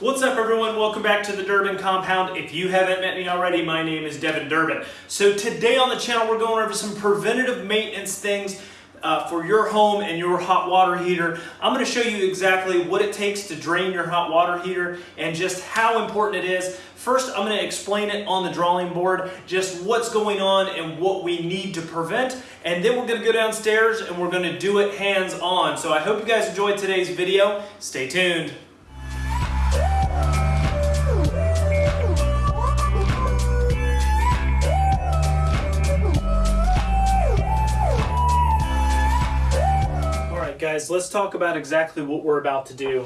What's up everyone? Welcome back to the Durbin Compound. If you haven't met me already, my name is Devin Durbin. So today on the channel we're going over some preventative maintenance things uh, for your home and your hot water heater. I'm going to show you exactly what it takes to drain your hot water heater and just how important it is. First, I'm going to explain it on the drawing board, just what's going on and what we need to prevent. And then we're going to go downstairs and we're going to do it hands-on. So I hope you guys enjoyed today's video. Stay tuned. Guys, let's talk about exactly what we're about to do.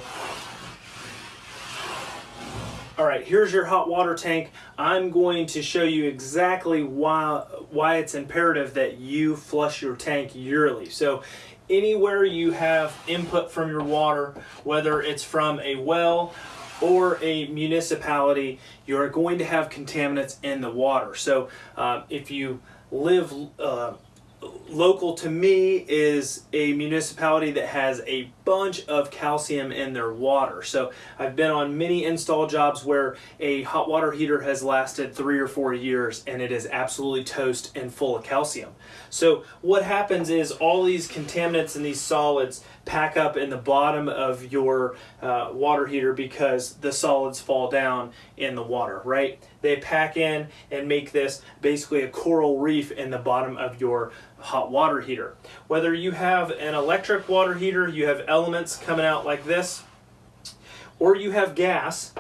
All right, here's your hot water tank. I'm going to show you exactly why, why it's imperative that you flush your tank yearly. So anywhere you have input from your water, whether it's from a well or a municipality, you're going to have contaminants in the water. So uh, if you live uh, local to me is a municipality that has a bunch of calcium in their water. So I've been on many install jobs where a hot water heater has lasted three or four years and it is absolutely toast and full of calcium. So what happens is all these contaminants and these solids pack up in the bottom of your uh, water heater because the solids fall down in the water, right? They pack in and make this basically a coral reef in the bottom of your hot water heater. Whether you have an electric water heater, you have elements coming out like this, or you have gas,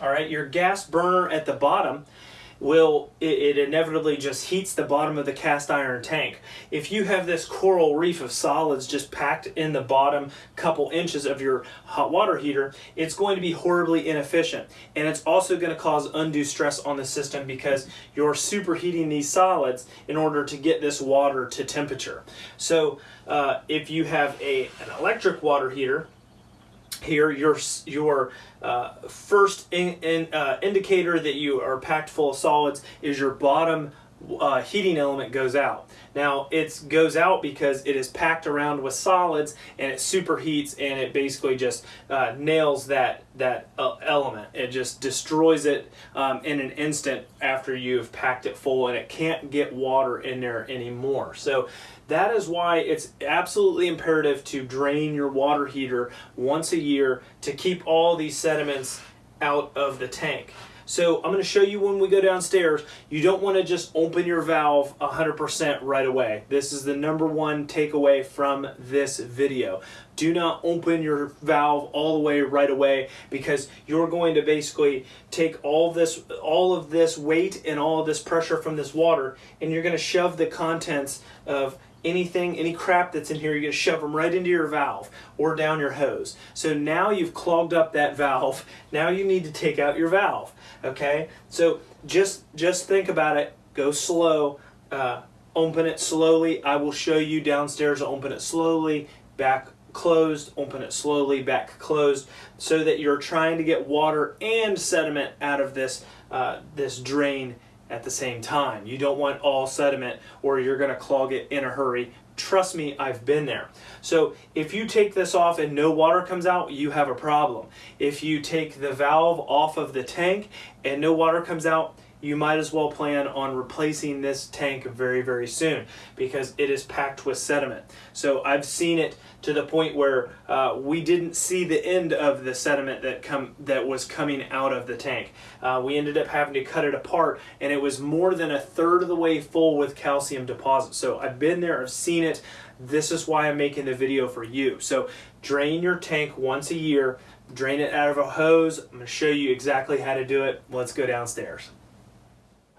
all right, your gas burner at the bottom will it, it, inevitably just heats the bottom of the cast iron tank. If you have this coral reef of solids just packed in the bottom couple inches of your hot water heater, it's going to be horribly inefficient. And it's also going to cause undue stress on the system because you're superheating these solids in order to get this water to temperature. So uh, if you have a, an electric water heater, here your your uh, first in, in, uh, indicator that you are packed full of solids is your bottom uh, heating element goes out. Now it goes out because it is packed around with solids and it superheats and it basically just uh, nails that that uh, element. It just destroys it um, in an instant after you've packed it full and it can't get water in there anymore. So that is why it's absolutely imperative to drain your water heater once a year to keep all these sediments out of the tank. So I'm going to show you when we go downstairs. You don't want to just open your valve 100% right away. This is the number one takeaway from this video. Do not open your valve all the way right away because you're going to basically take all this, all of this weight and all of this pressure from this water and you're going to shove the contents of anything, any crap that's in here, you're going to shove them right into your valve or down your hose. So now you've clogged up that valve. Now you need to take out your valve. Okay, so just just think about it. Go slow. Uh, open it slowly. I will show you downstairs. Open it slowly. Back closed. Open it slowly. Back closed. So that you're trying to get water and sediment out of this uh, this drain at the same time. You don't want all sediment or you're going to clog it in a hurry. Trust me, I've been there. So if you take this off and no water comes out, you have a problem. If you take the valve off of the tank and no water comes out, you might as well plan on replacing this tank very, very soon because it is packed with sediment. So I've seen it to the point where uh, we didn't see the end of the sediment that come that was coming out of the tank. Uh, we ended up having to cut it apart and it was more than a third of the way full with calcium deposits. So I've been there, I've seen it. This is why I'm making the video for you. So drain your tank once a year, drain it out of a hose. I'm gonna show you exactly how to do it. Let's go downstairs.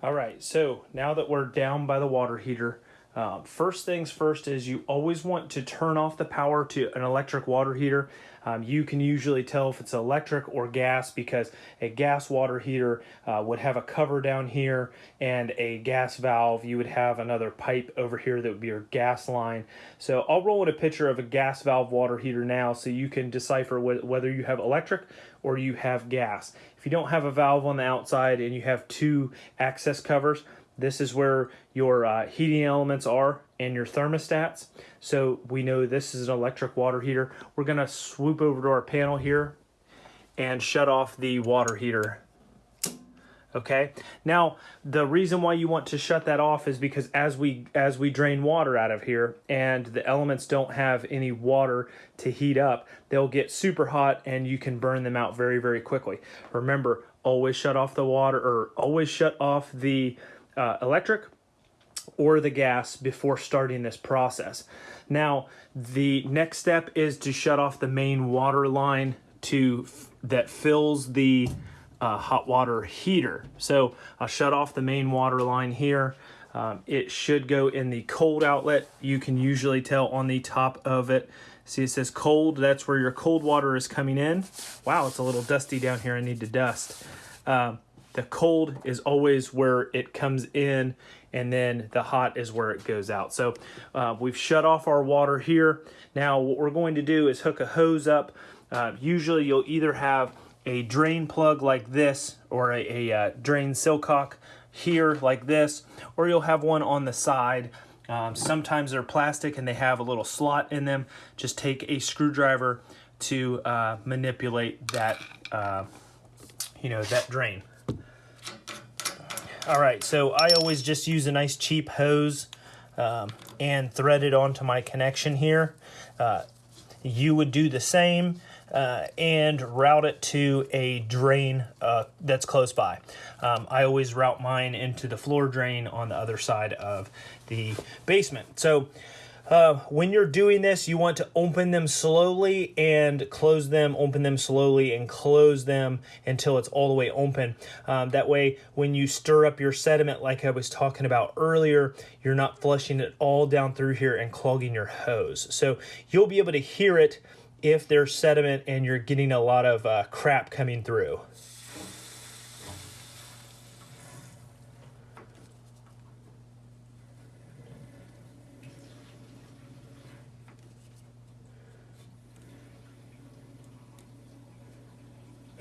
All right, so now that we're down by the water heater, uh, first things first is you always want to turn off the power to an electric water heater. Um, you can usually tell if it's electric or gas because a gas water heater uh, would have a cover down here and a gas valve. You would have another pipe over here that would be your gas line. So I'll roll in a picture of a gas valve water heater now so you can decipher wh whether you have electric or you have gas. If you don't have a valve on the outside and you have two access covers, this is where your uh, heating elements are and your thermostats. So we know this is an electric water heater. We're gonna swoop over to our panel here and shut off the water heater. Okay. Now, the reason why you want to shut that off is because as we as we drain water out of here and the elements don't have any water to heat up, they'll get super hot and you can burn them out very very quickly. Remember, always shut off the water or always shut off the uh, electric or the gas before starting this process. Now, the next step is to shut off the main water line to that fills the uh, hot water heater. So I'll shut off the main water line here. Um, it should go in the cold outlet. You can usually tell on the top of it. See, it says cold. That's where your cold water is coming in. Wow, it's a little dusty down here. I need to dust. Um, the cold is always where it comes in and then the hot is where it goes out. So uh, we've shut off our water here. Now what we're going to do is hook a hose up. Uh, usually you'll either have a drain plug like this or a, a uh, drain silcock here like this, or you'll have one on the side. Um, sometimes they're plastic and they have a little slot in them. Just take a screwdriver to uh, manipulate that, uh, you know, that drain. All right, so I always just use a nice cheap hose um, and thread it onto my connection here. Uh, you would do the same uh, and route it to a drain uh, that's close by. Um, I always route mine into the floor drain on the other side of the basement. So uh, when you're doing this, you want to open them slowly and close them, open them slowly and close them until it's all the way open. Um, that way, when you stir up your sediment, like I was talking about earlier, you're not flushing it all down through here and clogging your hose. So you'll be able to hear it if there's sediment and you're getting a lot of uh, crap coming through.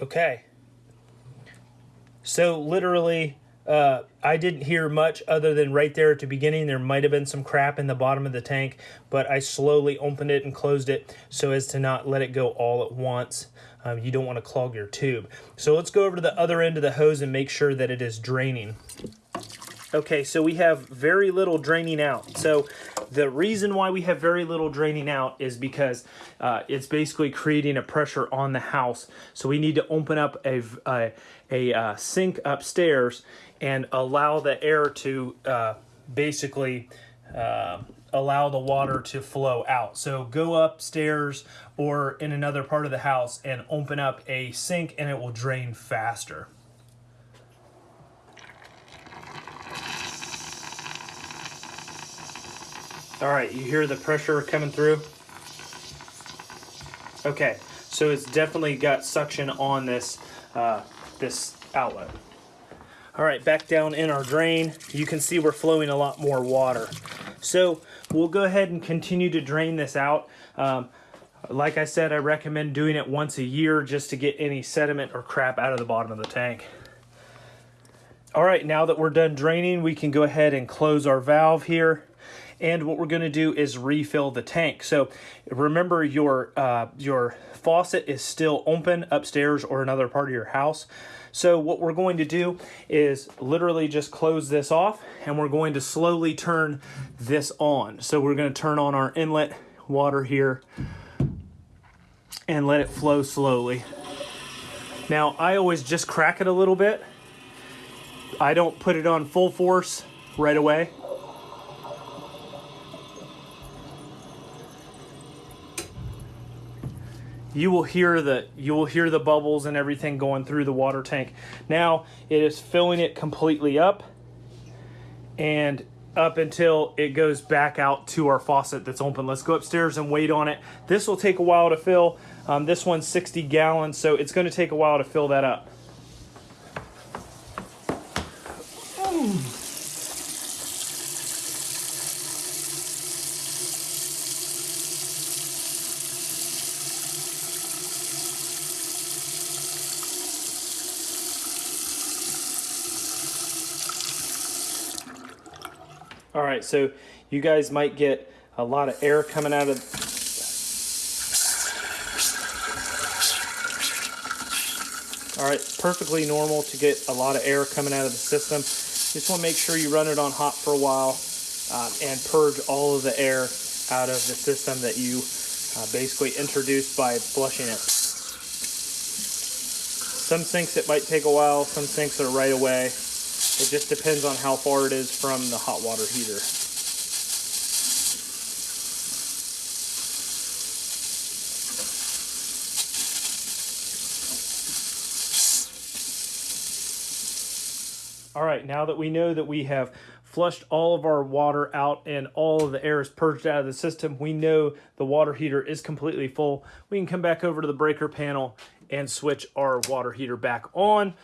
Okay. So literally, uh, I didn't hear much other than right there at the beginning. There might have been some crap in the bottom of the tank, but I slowly opened it and closed it so as to not let it go all at once. Um, you don't want to clog your tube. So let's go over to the other end of the hose and make sure that it is draining. Okay, so we have very little draining out. So the reason why we have very little draining out is because uh, it's basically creating a pressure on the house. So we need to open up a, a, a uh, sink upstairs and allow the air to uh, basically uh, allow the water to flow out. So go upstairs or in another part of the house and open up a sink and it will drain faster. All right, you hear the pressure coming through? Okay, so it's definitely got suction on this, uh, this outlet. All right, back down in our drain, you can see we're flowing a lot more water. So we'll go ahead and continue to drain this out. Um, like I said, I recommend doing it once a year just to get any sediment or crap out of the bottom of the tank. All right, now that we're done draining, we can go ahead and close our valve here and what we're going to do is refill the tank. So remember your, uh, your faucet is still open upstairs or another part of your house. So what we're going to do is literally just close this off and we're going to slowly turn this on. So we're going to turn on our inlet water here and let it flow slowly. Now I always just crack it a little bit. I don't put it on full force right away. You will hear the you will hear the bubbles and everything going through the water tank. Now it is filling it completely up and up until it goes back out to our faucet that's open. Let's go upstairs and wait on it. This will take a while to fill. Um, this one's 60 gallons, so it's going to take a while to fill that up. All right, so you guys might get a lot of air coming out of All right, perfectly normal to get a lot of air coming out of the system. Just want to make sure you run it on hot for a while um, and purge all of the air out of the system that you uh, basically introduced by flushing it. Some sinks it might take a while, some sinks are right away. It just depends on how far it is from the hot water heater. All right, now that we know that we have flushed all of our water out and all of the air is purged out of the system, we know the water heater is completely full. We can come back over to the breaker panel and switch our water heater back on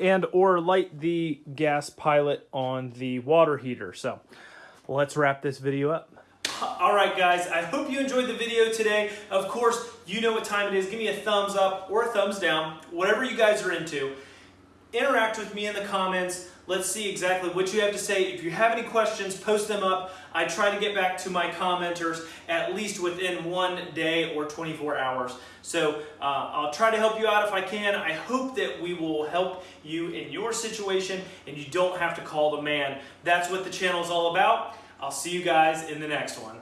and or light the gas pilot on the water heater. So let's wrap this video up. All right, guys, I hope you enjoyed the video today. Of course, you know what time it is. Give me a thumbs up or a thumbs down, whatever you guys are into. Interact with me in the comments. Let's see exactly what you have to say. If you have any questions, post them up. I try to get back to my commenters at least within one day or 24 hours. So uh, I'll try to help you out if I can. I hope that we will help you in your situation and you don't have to call the man. That's what the channel is all about. I'll see you guys in the next one.